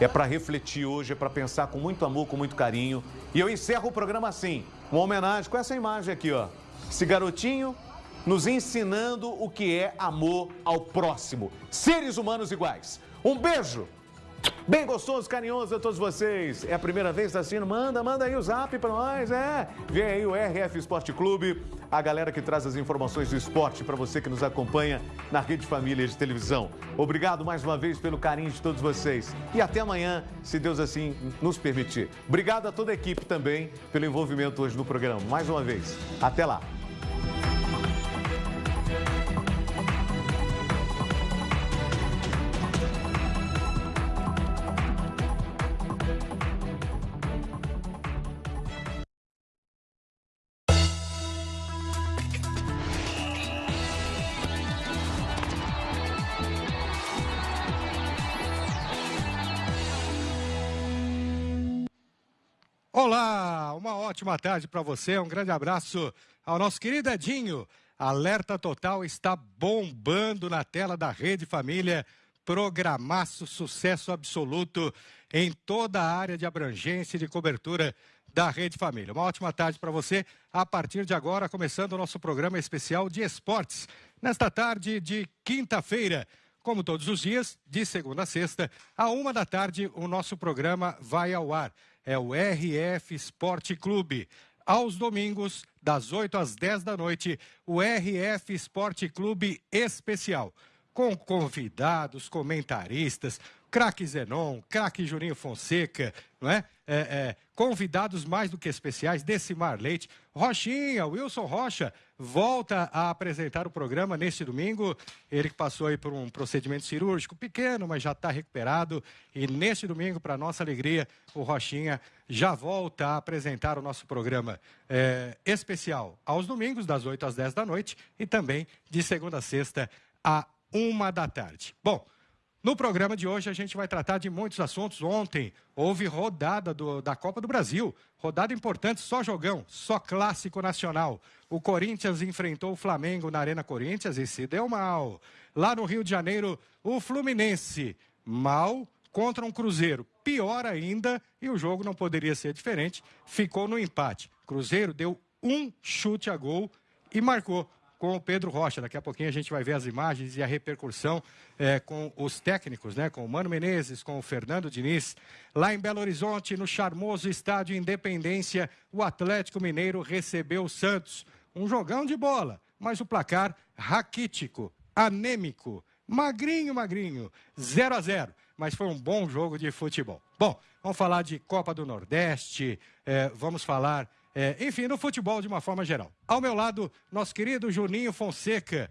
é para refletir hoje, é para pensar com muito amor, com muito carinho. E eu encerro o programa assim, uma homenagem com essa imagem aqui, ó. Esse garotinho nos ensinando o que é amor ao próximo. Seres humanos iguais. Um beijo Bem gostoso, carinhoso a todos vocês. É a primeira vez assistindo? Manda, manda aí o zap para nós, é. Vem aí o RF Esporte Clube, a galera que traz as informações do esporte para você que nos acompanha na Rede Família de Televisão. Obrigado mais uma vez pelo carinho de todos vocês. E até amanhã, se Deus assim nos permitir. Obrigado a toda a equipe também pelo envolvimento hoje no programa. Mais uma vez. Até lá. Olá, uma ótima tarde para você. Um grande abraço ao nosso querido Edinho. Alerta Total está bombando na tela da Rede Família. Programaço, sucesso absoluto em toda a área de abrangência e de cobertura da Rede Família. Uma ótima tarde para você. A partir de agora, começando o nosso programa especial de esportes. Nesta tarde de quinta-feira, como todos os dias, de segunda a sexta, a uma da tarde, o nosso programa vai ao ar é o RF Esporte Clube. Aos domingos, das 8 às 10 da noite, o RF Esporte Clube Especial. Com convidados, comentaristas, craque Zenon, craque Juninho Fonseca, não é? É, é? Convidados mais do que especiais, Decimar Leite, Rochinha, Wilson Rocha, volta a apresentar o programa neste domingo. Ele que passou aí por um procedimento cirúrgico pequeno, mas já está recuperado. E neste domingo, para nossa alegria, o Rochinha já volta a apresentar o nosso programa é, especial aos domingos, das 8 às 10 da noite, e também de segunda a sexta, à uma da tarde. Bom. No programa de hoje a gente vai tratar de muitos assuntos. Ontem houve rodada do, da Copa do Brasil, rodada importante, só jogão, só clássico nacional. O Corinthians enfrentou o Flamengo na Arena Corinthians e se deu mal. Lá no Rio de Janeiro, o Fluminense mal contra um Cruzeiro. Pior ainda, e o jogo não poderia ser diferente, ficou no empate. Cruzeiro deu um chute a gol e marcou com o Pedro Rocha. Daqui a pouquinho a gente vai ver as imagens e a repercussão é, com os técnicos, né? Com o Mano Menezes, com o Fernando Diniz. Lá em Belo Horizonte, no charmoso estádio Independência, o Atlético Mineiro recebeu o Santos. Um jogão de bola, mas o placar raquítico, anêmico, magrinho, magrinho, 0 a 0 mas foi um bom jogo de futebol. Bom, vamos falar de Copa do Nordeste, é, vamos falar é, enfim, no futebol de uma forma geral. Ao meu lado, nosso querido Juninho Fonseca.